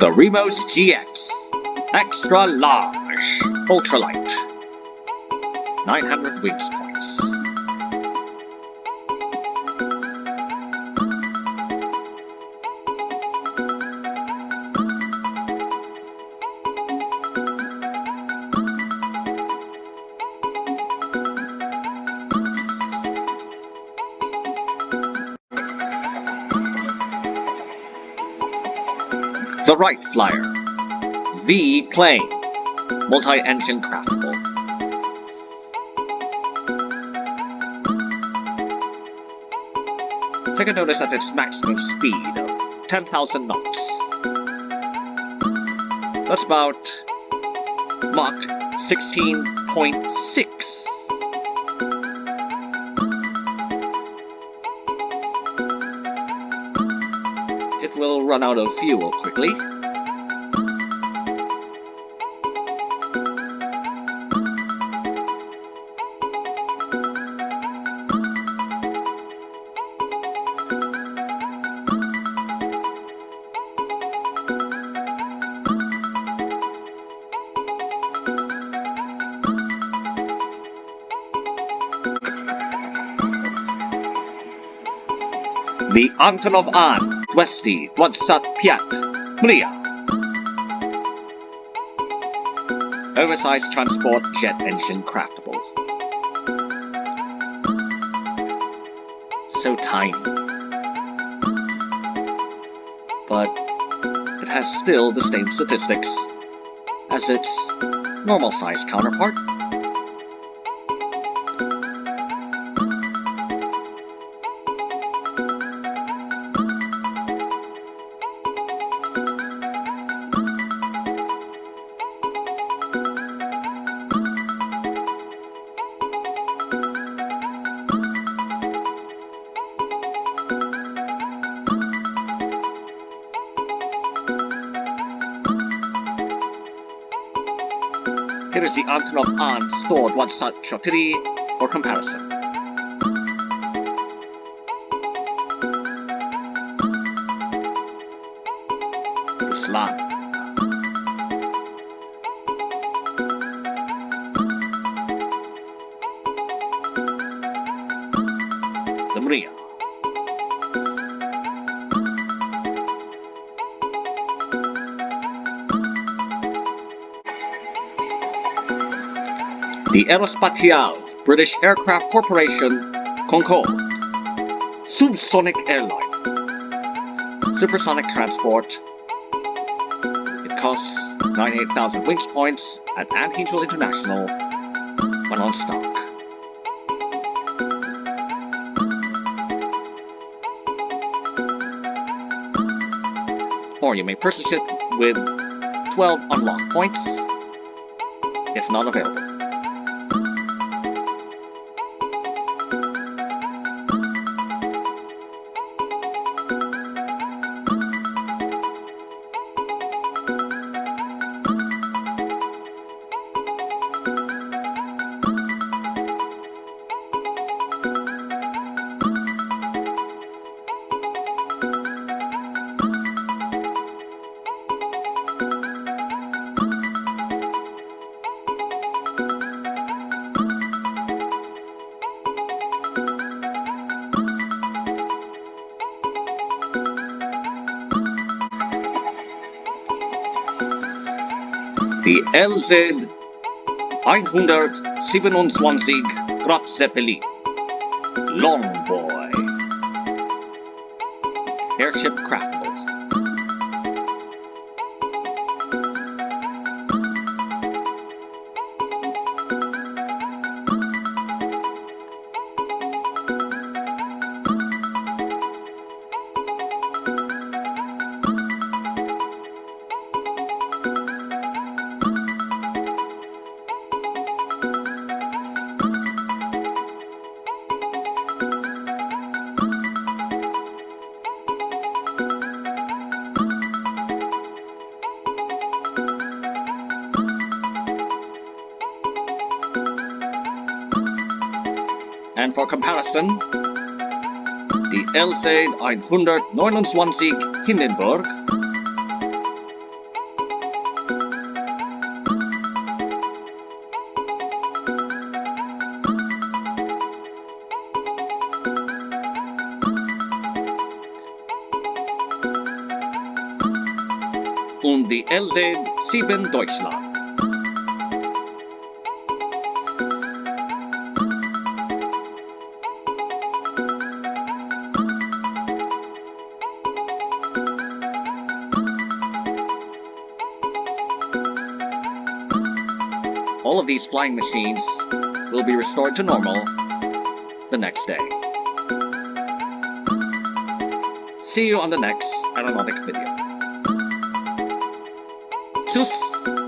The Remos GX. Extra large. Ultralight. 900 wings points. The Wright Flyer. V plane. Multi-engine craftable. Take a notice at its maximum speed of 10,000 knots. That's about Mach 16.6. It will run out of fuel quickly. The Antonov An 225 Mriya. Oversized transport jet engine craftable. So tiny. But it has still the same statistics as its normal sized counterpart. Here is the Antonov An stored one such utility for comparison. Ruslan. The Mriya. The Aerospatiale British Aircraft Corporation Concorde Subsonic Airline Supersonic Transport It costs 98,000 wings points at Anhangel International when on stock. Or you may purchase it with 12 unlock points if not available. Die LZ 127 Graf Zeppelin. Long Boy. Airship Craftable And for comparison, the LZ 129 Hindenburg und die LZ 7 Deutschland. All of these flying machines will be restored to normal the next day. See you on the next aeronautic video. Tschüss!